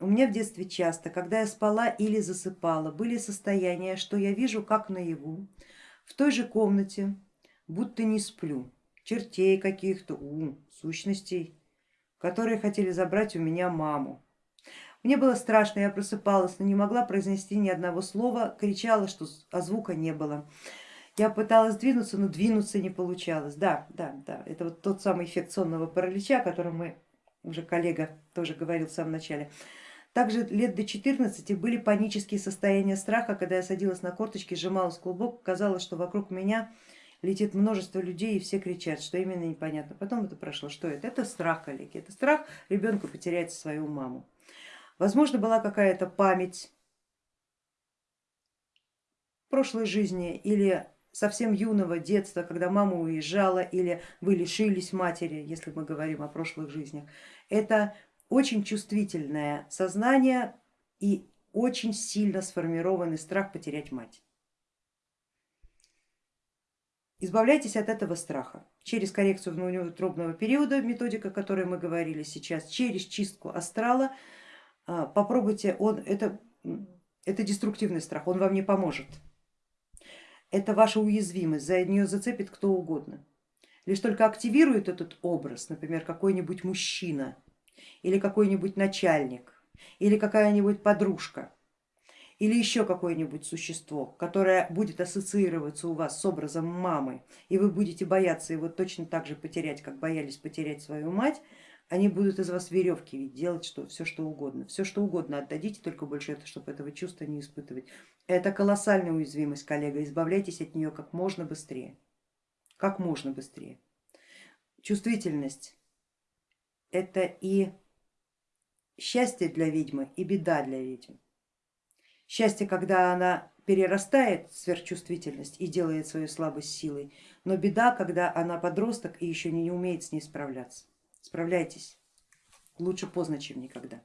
у меня в детстве часто, когда я спала или засыпала, были состояния, что я вижу как наяву, в той же комнате, будто не сплю, чертей каких-то, у, сущностей, которые хотели забрать у меня маму. Мне было страшно, я просыпалась, но не могла произнести ни одного слова, кричала, что а звука не было. Я пыталась двинуться, но двинуться не получалось. Да, да, да, это вот тот самый эффект сонного паралича, о котором мы, уже коллега тоже говорил в самом начале. Также лет до 14 были панические состояния страха, когда я садилась на корточки, сжималась в клубок, казалось, что вокруг меня летит множество людей и все кричат, что именно непонятно. Потом это прошло, что это? Это страх, коллеги, это страх ребенку потерять свою маму. Возможно, была какая-то память прошлой жизни или совсем юного детства, когда мама уезжала или вы лишились матери, если мы говорим о прошлых жизнях. Это очень чувствительное сознание и очень сильно сформированный страх потерять мать. Избавляйтесь от этого страха через коррекцию внутриутробного периода, методика, о которой мы говорили сейчас, через чистку астрала. А, попробуйте, он, это, это деструктивный страх, он вам не поможет. Это ваша уязвимость, за нее зацепит кто угодно. Лишь только активирует этот образ, например, какой-нибудь мужчина, или какой-нибудь начальник, или какая-нибудь подружка, или еще какое-нибудь существо, которое будет ассоциироваться у вас с образом мамы, и вы будете бояться его точно так же потерять, как боялись потерять свою мать, они будут из вас веревки ведь делать что, все что угодно, все что угодно отдадите, только больше это, чтобы этого чувства не испытывать. Это колоссальная уязвимость, коллега, избавляйтесь от нее как можно быстрее, как можно быстрее. Чувствительность это и счастье для ведьмы и беда для ведьмы. Счастье, когда она перерастает сверхчувствительность и делает свою слабость силой, но беда, когда она подросток и еще не умеет с ней справляться. Справляйтесь, лучше поздно, чем никогда.